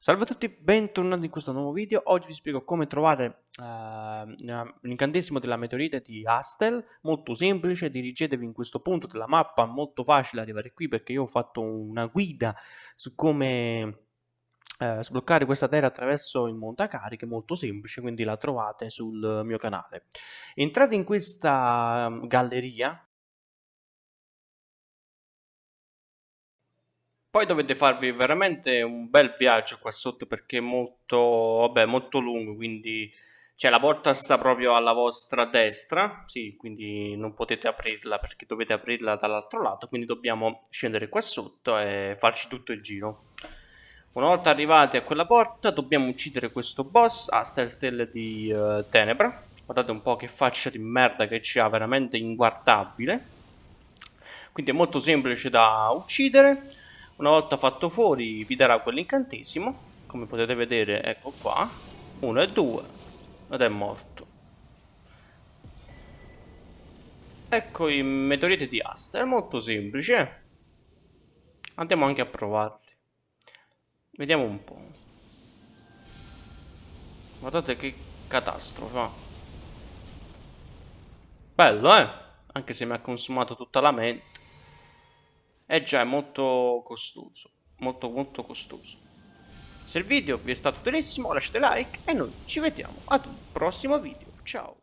Salve a tutti, bentornati in questo nuovo video. Oggi vi spiego come trovare uh, l'incantesimo della meteorite di Astel. Molto semplice, dirigetevi in questo punto della mappa, molto facile arrivare qui perché io ho fatto una guida su come uh, sbloccare questa terra attraverso il montacariche, molto semplice, quindi la trovate sul mio canale. Entrate in questa galleria, Poi dovete farvi veramente un bel viaggio qua sotto perché è molto, vabbè, molto lungo, quindi cioè, la porta sta proprio alla vostra destra, sì, quindi non potete aprirla perché dovete aprirla dall'altro lato, quindi dobbiamo scendere qua sotto e farci tutto il giro. Una volta arrivati a quella porta dobbiamo uccidere questo boss, Aster Stelle di uh, Tenebra. Guardate un po' che faccia di merda che ci ha, veramente inguardabile. Quindi è molto semplice da uccidere. Una volta fatto fuori vi darà quell'incantesimo, come potete vedere ecco qua, 1 e 2, ed è morto. Ecco i meteoriti di asta, è molto semplice. Andiamo anche a provarli. Vediamo un po'. Guardate che catastrofe. Bello, eh? Anche se mi ha consumato tutta la mente. Eh già, è molto costoso. Molto molto costoso. Se il video vi è stato utilissimo lasciate like e noi ci vediamo ad un prossimo video. Ciao!